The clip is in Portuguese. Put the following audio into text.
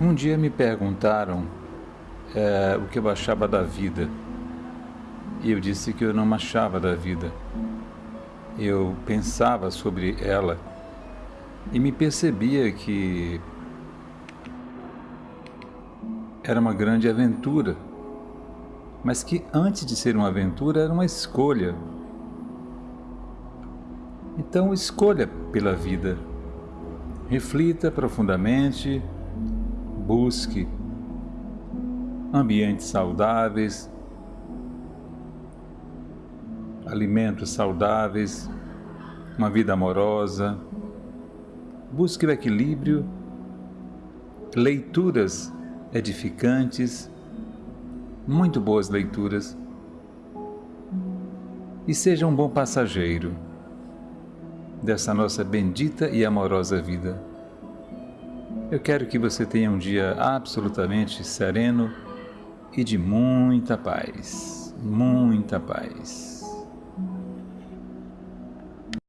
Um dia me perguntaram é, o que eu achava da vida. E eu disse que eu não achava da vida. Eu pensava sobre ela e me percebia que era uma grande aventura, mas que antes de ser uma aventura era uma escolha. Então escolha pela vida. Reflita profundamente busque ambientes saudáveis, alimentos saudáveis, uma vida amorosa. Busque o equilíbrio, leituras edificantes, muito boas leituras. E seja um bom passageiro dessa nossa bendita e amorosa vida. Eu quero que você tenha um dia absolutamente sereno e de muita paz. Muita paz.